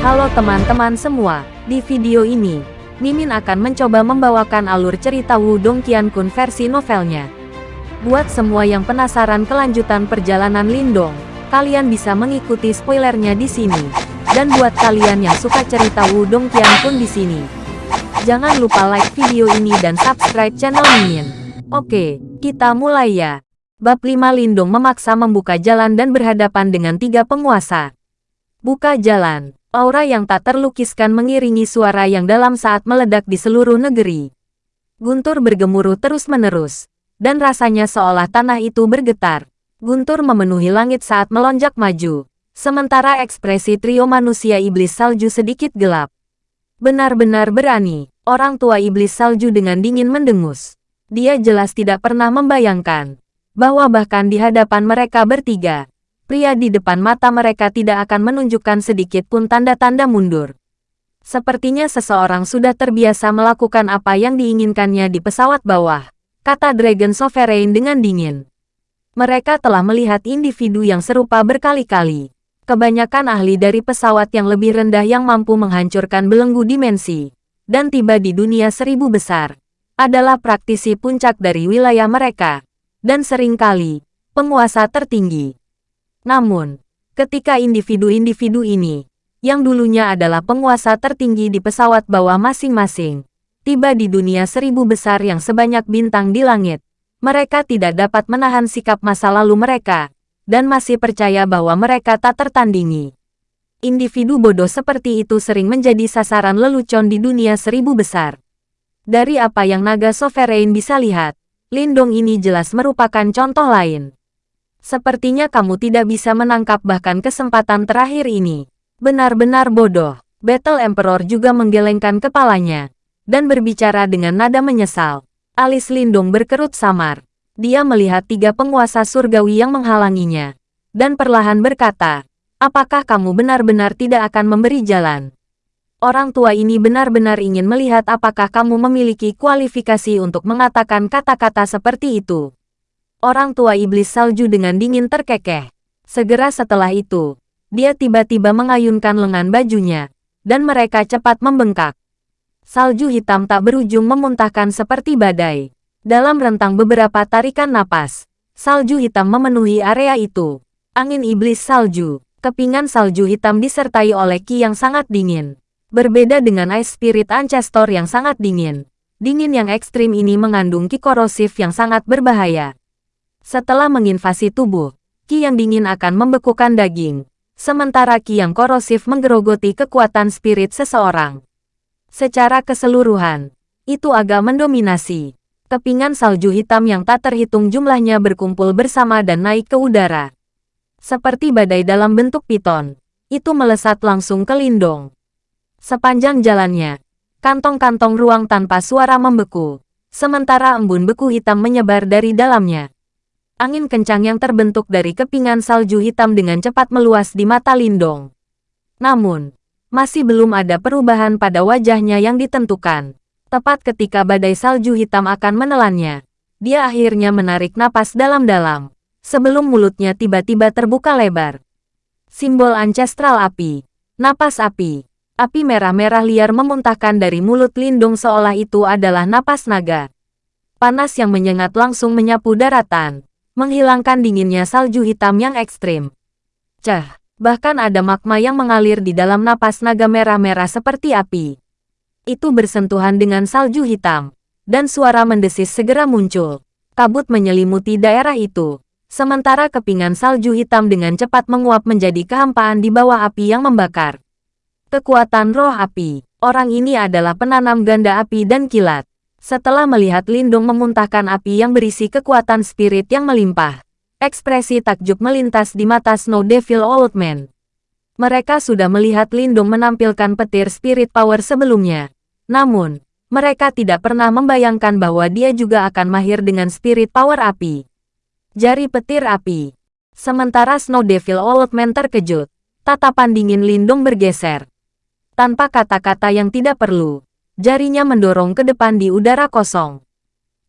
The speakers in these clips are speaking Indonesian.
Halo teman-teman semua, di video ini, Mimin akan mencoba membawakan alur cerita Wudong Qiankun versi novelnya. Buat semua yang penasaran kelanjutan perjalanan Lindong, kalian bisa mengikuti spoilernya di sini. Dan buat kalian yang suka cerita Wudong Qiankun di sini, jangan lupa like video ini dan subscribe channel Mimin. Oke, kita mulai ya. Bab 5 Lindong memaksa membuka jalan dan berhadapan dengan tiga penguasa. Buka jalan. Aura yang tak terlukiskan mengiringi suara yang dalam saat meledak di seluruh negeri. Guntur bergemuruh terus-menerus. Dan rasanya seolah tanah itu bergetar. Guntur memenuhi langit saat melonjak maju. Sementara ekspresi trio manusia iblis salju sedikit gelap. Benar-benar berani, orang tua iblis salju dengan dingin mendengus. Dia jelas tidak pernah membayangkan bahwa bahkan di hadapan mereka bertiga, pria di depan mata mereka tidak akan menunjukkan sedikit pun tanda-tanda mundur. Sepertinya seseorang sudah terbiasa melakukan apa yang diinginkannya di pesawat bawah, kata Dragon Sovereign dengan dingin. Mereka telah melihat individu yang serupa berkali-kali. Kebanyakan ahli dari pesawat yang lebih rendah yang mampu menghancurkan belenggu dimensi, dan tiba di dunia seribu besar, adalah praktisi puncak dari wilayah mereka dan sering kali penguasa tertinggi. Namun, ketika individu-individu ini, yang dulunya adalah penguasa tertinggi di pesawat bawah masing-masing, tiba di dunia seribu besar yang sebanyak bintang di langit, mereka tidak dapat menahan sikap masa lalu mereka, dan masih percaya bahwa mereka tak tertandingi. Individu bodoh seperti itu sering menjadi sasaran lelucon di dunia seribu besar. Dari apa yang naga sovereign bisa lihat, Lindong ini jelas merupakan contoh lain. Sepertinya kamu tidak bisa menangkap bahkan kesempatan terakhir ini. Benar-benar bodoh. Battle Emperor juga menggelengkan kepalanya dan berbicara dengan nada menyesal. Alis Lindong berkerut samar. Dia melihat tiga penguasa surgawi yang menghalanginya dan perlahan berkata, apakah kamu benar-benar tidak akan memberi jalan? Orang tua ini benar-benar ingin melihat apakah kamu memiliki kualifikasi untuk mengatakan kata-kata seperti itu. Orang tua iblis salju dengan dingin terkekeh. Segera setelah itu, dia tiba-tiba mengayunkan lengan bajunya, dan mereka cepat membengkak. Salju hitam tak berujung memuntahkan seperti badai. Dalam rentang beberapa tarikan napas, salju hitam memenuhi area itu. Angin iblis salju, kepingan salju hitam disertai oleh ki yang sangat dingin. Berbeda dengan Ice Spirit Ancestor yang sangat dingin, dingin yang ekstrim ini mengandung ki korosif yang sangat berbahaya. Setelah menginvasi tubuh, ki yang dingin akan membekukan daging, sementara ki yang korosif menggerogoti kekuatan spirit seseorang. Secara keseluruhan, itu agak mendominasi. Kepingan salju hitam yang tak terhitung jumlahnya berkumpul bersama dan naik ke udara. Seperti badai dalam bentuk piton, itu melesat langsung ke Lindong. Sepanjang jalannya, kantong-kantong ruang tanpa suara membeku, sementara embun beku hitam menyebar dari dalamnya. Angin kencang yang terbentuk dari kepingan salju hitam dengan cepat meluas di mata Lindong. Namun, masih belum ada perubahan pada wajahnya yang ditentukan. Tepat ketika badai salju hitam akan menelannya, dia akhirnya menarik napas dalam-dalam, sebelum mulutnya tiba-tiba terbuka lebar. Simbol ancestral api, napas api, Api merah-merah liar memuntahkan dari mulut Lindung seolah itu adalah napas naga. Panas yang menyengat langsung menyapu daratan, menghilangkan dinginnya salju hitam yang ekstrim. Cah, bahkan ada magma yang mengalir di dalam napas naga merah-merah seperti api. Itu bersentuhan dengan salju hitam, dan suara mendesis segera muncul. Kabut menyelimuti daerah itu, sementara kepingan salju hitam dengan cepat menguap menjadi kehampaan di bawah api yang membakar. Kekuatan roh api. Orang ini adalah penanam ganda api dan kilat. Setelah melihat Lindung memuntahkan api yang berisi kekuatan spirit yang melimpah, ekspresi takjub melintas di mata Snow Devil Old Man. Mereka sudah melihat Lindung menampilkan petir spirit power sebelumnya. Namun, mereka tidak pernah membayangkan bahwa dia juga akan mahir dengan spirit power api. Jari petir api. Sementara Snow Devil Old Man terkejut, tatapan dingin Lindung bergeser. Tanpa kata-kata yang tidak perlu, jarinya mendorong ke depan di udara kosong.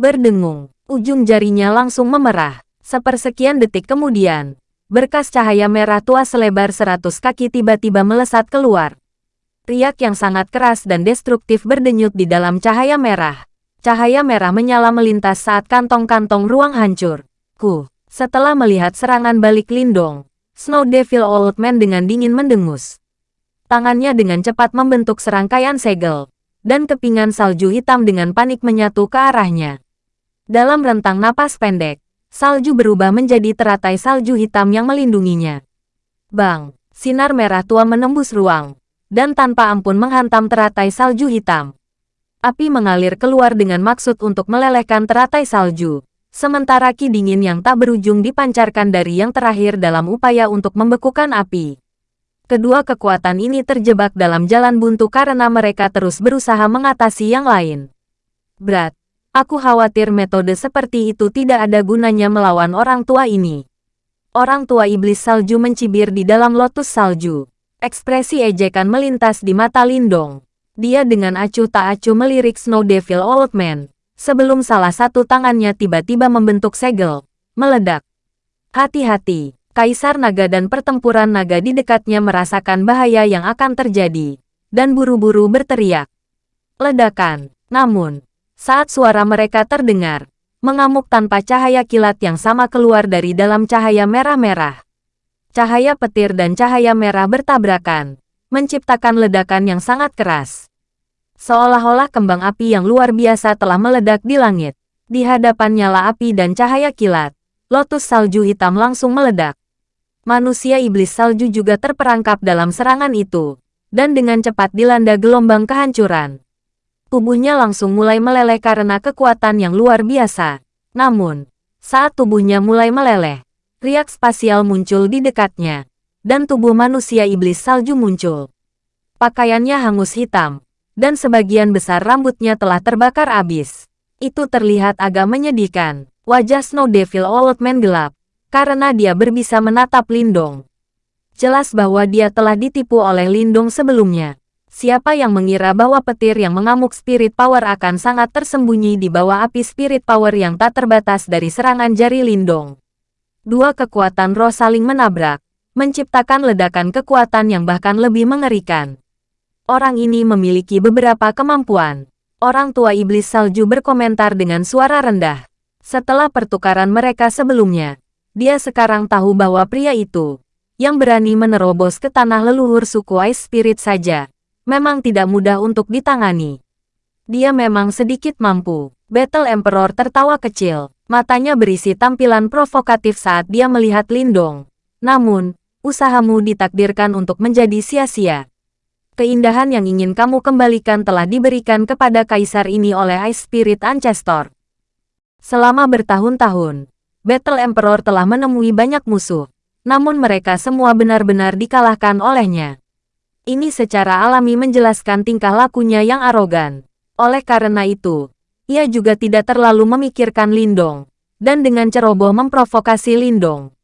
Berdengung, ujung jarinya langsung memerah. Sepersekian detik kemudian, berkas cahaya merah tua selebar seratus kaki tiba-tiba melesat keluar. Riak yang sangat keras dan destruktif berdenyut di dalam cahaya merah. Cahaya merah menyala melintas saat kantong-kantong ruang hancur. Ku, setelah melihat serangan balik Lindong, Snow Devil Old Man dengan dingin mendengus. Tangannya dengan cepat membentuk serangkaian segel, dan kepingan salju hitam dengan panik menyatu ke arahnya. Dalam rentang napas pendek, salju berubah menjadi teratai salju hitam yang melindunginya. Bang, sinar merah tua menembus ruang, dan tanpa ampun menghantam teratai salju hitam. Api mengalir keluar dengan maksud untuk melelehkan teratai salju, sementara ki dingin yang tak berujung dipancarkan dari yang terakhir dalam upaya untuk membekukan api. Kedua kekuatan ini terjebak dalam jalan buntu karena mereka terus berusaha mengatasi yang lain. Berat, aku khawatir metode seperti itu tidak ada gunanya melawan orang tua ini. Orang tua iblis salju mencibir di dalam lotus salju. Ekspresi ejekan melintas di mata Lindong. Dia dengan acuh tak acuh melirik Snow Devil Old Man. Sebelum salah satu tangannya tiba-tiba membentuk segel, meledak. Hati-hati, Kaisar Naga dan pertempuran naga di dekatnya merasakan bahaya yang akan terjadi, dan buru-buru berteriak. Ledakan, namun, saat suara mereka terdengar, mengamuk tanpa cahaya kilat yang sama keluar dari dalam cahaya merah-merah. Cahaya petir dan cahaya merah bertabrakan, menciptakan ledakan yang sangat keras. Seolah-olah kembang api yang luar biasa telah meledak di langit. Di hadapan nyala api dan cahaya kilat, lotus salju hitam langsung meledak. Manusia iblis salju juga terperangkap dalam serangan itu, dan dengan cepat dilanda gelombang kehancuran. Tubuhnya langsung mulai meleleh karena kekuatan yang luar biasa. Namun, saat tubuhnya mulai meleleh, riak spasial muncul di dekatnya, dan tubuh manusia iblis salju muncul. Pakaiannya hangus hitam, dan sebagian besar rambutnya telah terbakar habis. Itu terlihat agak menyedihkan. Wajah Snow Devil Old Man gelap, karena dia berbisa menatap Lindong. Jelas bahwa dia telah ditipu oleh Lindong sebelumnya. Siapa yang mengira bahwa petir yang mengamuk spirit power akan sangat tersembunyi di bawah api spirit power yang tak terbatas dari serangan jari Lindong. Dua kekuatan roh saling menabrak, menciptakan ledakan kekuatan yang bahkan lebih mengerikan. Orang ini memiliki beberapa kemampuan. Orang tua iblis salju berkomentar dengan suara rendah. Setelah pertukaran mereka sebelumnya, dia sekarang tahu bahwa pria itu, yang berani menerobos ke tanah leluhur suku Ice Spirit saja, memang tidak mudah untuk ditangani. Dia memang sedikit mampu. Battle Emperor tertawa kecil. Matanya berisi tampilan provokatif saat dia melihat Lindong. Namun, usahamu ditakdirkan untuk menjadi sia-sia. Keindahan yang ingin kamu kembalikan telah diberikan kepada kaisar ini oleh Ice Spirit Ancestor. Selama bertahun-tahun, Battle Emperor telah menemui banyak musuh, namun mereka semua benar-benar dikalahkan olehnya. Ini secara alami menjelaskan tingkah lakunya yang arogan. Oleh karena itu, ia juga tidak terlalu memikirkan Lindong, dan dengan ceroboh memprovokasi Lindong.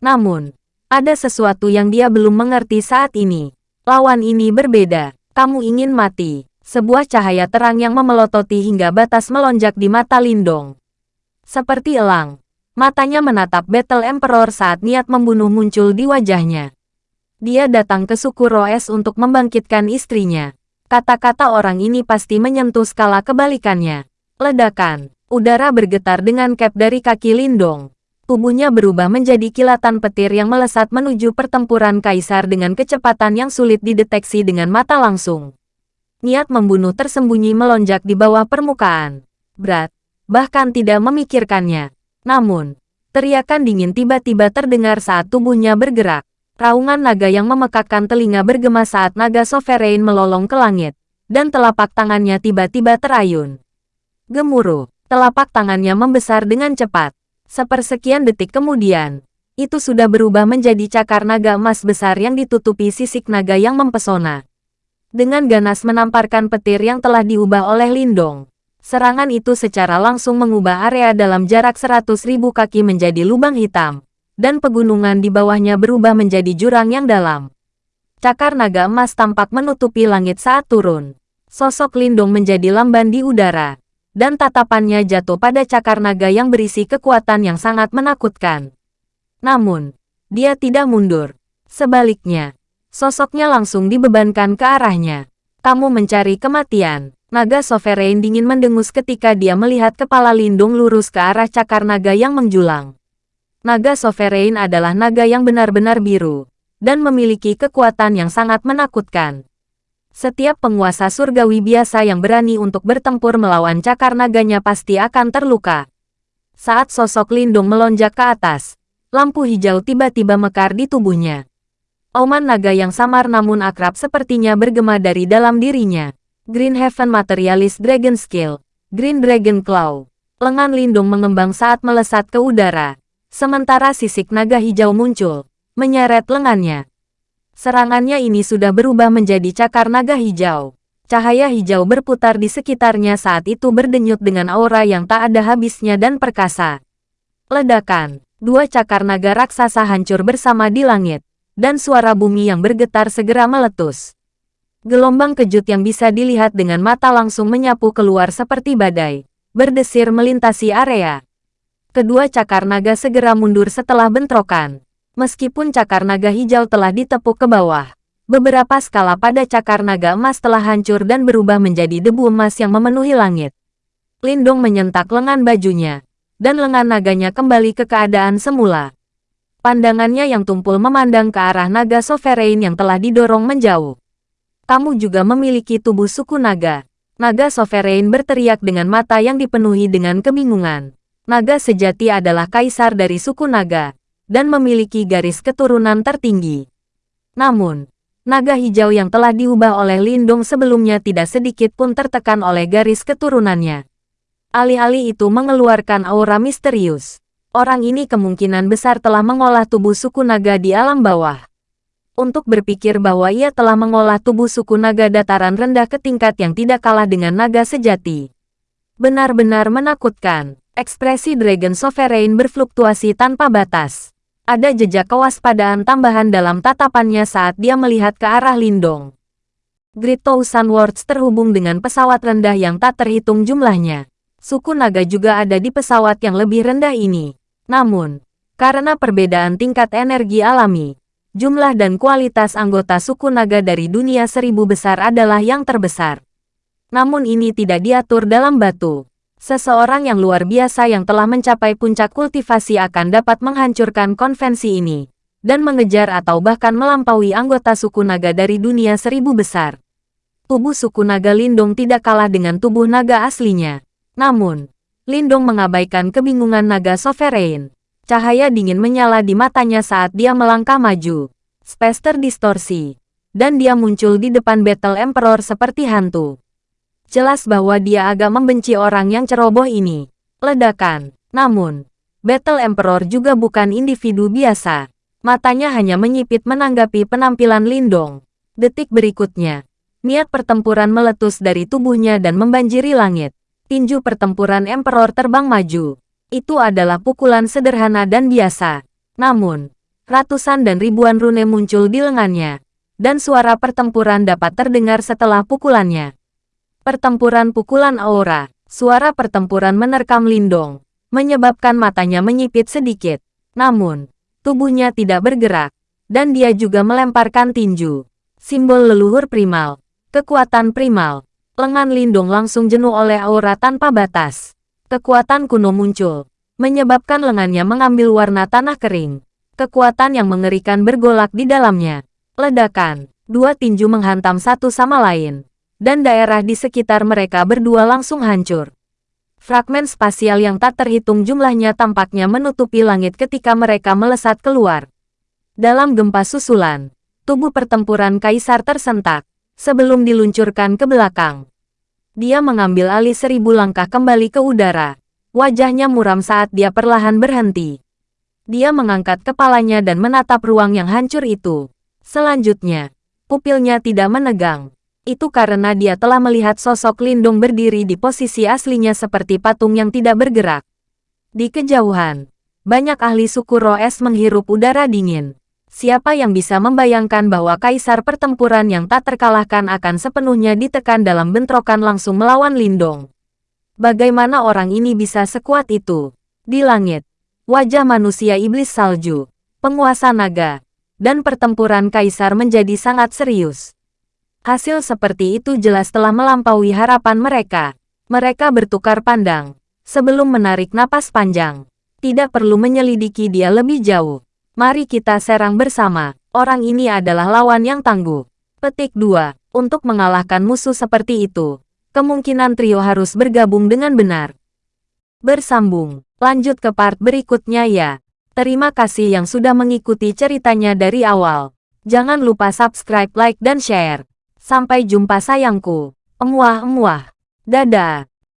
Namun, ada sesuatu yang dia belum mengerti saat ini. Lawan ini berbeda. Kamu ingin mati. Sebuah cahaya terang yang memelototi hingga batas melonjak di mata Lindong. Seperti elang, matanya menatap Battle Emperor saat niat membunuh muncul di wajahnya. Dia datang ke suku Roes untuk membangkitkan istrinya. Kata-kata orang ini pasti menyentuh skala kebalikannya. Ledakan. Udara bergetar dengan cap dari kaki Lindong. Tubuhnya berubah menjadi kilatan petir yang melesat menuju pertempuran kaisar dengan kecepatan yang sulit dideteksi dengan mata langsung. Niat membunuh tersembunyi melonjak di bawah permukaan. Berat, bahkan tidak memikirkannya. Namun, teriakan dingin tiba-tiba terdengar saat tubuhnya bergerak. Raungan naga yang memekakkan telinga bergema saat naga sovereign melolong ke langit, dan telapak tangannya tiba-tiba terayun. Gemuruh, telapak tangannya membesar dengan cepat. Sepersekian detik kemudian, itu sudah berubah menjadi cakar naga emas besar yang ditutupi sisik naga yang mempesona. Dengan ganas menamparkan petir yang telah diubah oleh Lindong. Serangan itu secara langsung mengubah area dalam jarak seratus ribu kaki menjadi lubang hitam, dan pegunungan di bawahnya berubah menjadi jurang yang dalam. Cakar naga emas tampak menutupi langit saat turun. Sosok Lindong menjadi lamban di udara, dan tatapannya jatuh pada cakar naga yang berisi kekuatan yang sangat menakutkan. Namun, dia tidak mundur. Sebaliknya, sosoknya langsung dibebankan ke arahnya. Kamu mencari kematian. Naga Sovereign dingin mendengus ketika dia melihat kepala Lindung lurus ke arah cakar naga yang menjulang. Naga Sovereign adalah naga yang benar-benar biru, dan memiliki kekuatan yang sangat menakutkan. Setiap penguasa surgawi biasa yang berani untuk bertempur melawan cakar naganya pasti akan terluka. Saat sosok Lindung melonjak ke atas, lampu hijau tiba-tiba mekar di tubuhnya. Auman naga yang samar namun akrab sepertinya bergema dari dalam dirinya. Green Heaven Materialist Dragon Skill, Green Dragon Claw. Lengan lindung mengembang saat melesat ke udara. Sementara sisik naga hijau muncul, menyeret lengannya. Serangannya ini sudah berubah menjadi cakar naga hijau. Cahaya hijau berputar di sekitarnya saat itu berdenyut dengan aura yang tak ada habisnya dan perkasa. Ledakan, dua cakar naga raksasa hancur bersama di langit, dan suara bumi yang bergetar segera meletus. Gelombang kejut yang bisa dilihat dengan mata langsung menyapu keluar seperti badai, berdesir melintasi area. Kedua cakar naga segera mundur setelah bentrokan. Meskipun cakar naga hijau telah ditepuk ke bawah, beberapa skala pada cakar naga emas telah hancur dan berubah menjadi debu emas yang memenuhi langit. Lindung menyentak lengan bajunya, dan lengan naganya kembali ke keadaan semula. Pandangannya yang tumpul memandang ke arah naga sovereign yang telah didorong menjauh kamu juga memiliki tubuh suku naga. Naga Sovereign berteriak dengan mata yang dipenuhi dengan kebingungan. Naga sejati adalah kaisar dari suku naga, dan memiliki garis keturunan tertinggi. Namun, naga hijau yang telah diubah oleh Lindung sebelumnya tidak sedikit pun tertekan oleh garis keturunannya. Alih-alih itu mengeluarkan aura misterius. Orang ini kemungkinan besar telah mengolah tubuh suku naga di alam bawah untuk berpikir bahwa ia telah mengolah tubuh suku naga dataran rendah ke tingkat yang tidak kalah dengan naga sejati. Benar-benar menakutkan. Ekspresi Dragon Sovereign berfluktuasi tanpa batas. Ada jejak kewaspadaan tambahan dalam tatapannya saat dia melihat ke arah Lindong. Great Words terhubung dengan pesawat rendah yang tak terhitung jumlahnya. Suku naga juga ada di pesawat yang lebih rendah ini. Namun, karena perbedaan tingkat energi alami, jumlah dan kualitas anggota suku naga dari dunia seribu besar adalah yang terbesar. Namun ini tidak diatur dalam batu. Seseorang yang luar biasa yang telah mencapai puncak kultivasi akan dapat menghancurkan konvensi ini, dan mengejar atau bahkan melampaui anggota suku naga dari dunia seribu besar. Tubuh suku naga Lindung tidak kalah dengan tubuh naga aslinya. Namun, Lindung mengabaikan kebingungan naga sovereign. Cahaya dingin menyala di matanya saat dia melangkah maju. Space terdistorsi. Dan dia muncul di depan Battle Emperor seperti hantu. Jelas bahwa dia agak membenci orang yang ceroboh ini. Ledakan. Namun, Battle Emperor juga bukan individu biasa. Matanya hanya menyipit menanggapi penampilan Lindong. Detik berikutnya, niat pertempuran meletus dari tubuhnya dan membanjiri langit. Tinju pertempuran Emperor terbang maju. Itu adalah pukulan sederhana dan biasa. Namun, ratusan dan ribuan rune muncul di lengannya, dan suara pertempuran dapat terdengar setelah pukulannya. Pertempuran pukulan aura, suara pertempuran menerkam Lindong, menyebabkan matanya menyipit sedikit. Namun, tubuhnya tidak bergerak, dan dia juga melemparkan tinju. Simbol leluhur primal, kekuatan primal, lengan Lindung langsung jenuh oleh aura tanpa batas. Kekuatan kuno muncul, menyebabkan lengannya mengambil warna tanah kering. Kekuatan yang mengerikan bergolak di dalamnya. Ledakan, dua tinju menghantam satu sama lain, dan daerah di sekitar mereka berdua langsung hancur. Fragmen spasial yang tak terhitung jumlahnya tampaknya menutupi langit ketika mereka melesat keluar. Dalam gempa susulan, tubuh pertempuran kaisar tersentak, sebelum diluncurkan ke belakang. Dia mengambil alih seribu langkah kembali ke udara. Wajahnya muram saat dia perlahan berhenti. Dia mengangkat kepalanya dan menatap ruang yang hancur itu. Selanjutnya, pupilnya tidak menegang. Itu karena dia telah melihat sosok Lindung berdiri di posisi aslinya seperti patung yang tidak bergerak. Di kejauhan, banyak ahli suku Roes menghirup udara dingin. Siapa yang bisa membayangkan bahwa kaisar pertempuran yang tak terkalahkan akan sepenuhnya ditekan dalam bentrokan langsung melawan Lindong? Bagaimana orang ini bisa sekuat itu? Di langit, wajah manusia iblis salju, penguasa naga, dan pertempuran kaisar menjadi sangat serius. Hasil seperti itu jelas telah melampaui harapan mereka. Mereka bertukar pandang. Sebelum menarik napas panjang. Tidak perlu menyelidiki dia lebih jauh. Mari kita serang bersama. Orang ini adalah lawan yang tangguh. Petik 2. Untuk mengalahkan musuh seperti itu, kemungkinan trio harus bergabung dengan benar. Bersambung. Lanjut ke part berikutnya ya. Terima kasih yang sudah mengikuti ceritanya dari awal. Jangan lupa subscribe, like, dan share. Sampai jumpa sayangku. Emuah-emuah. Dadah.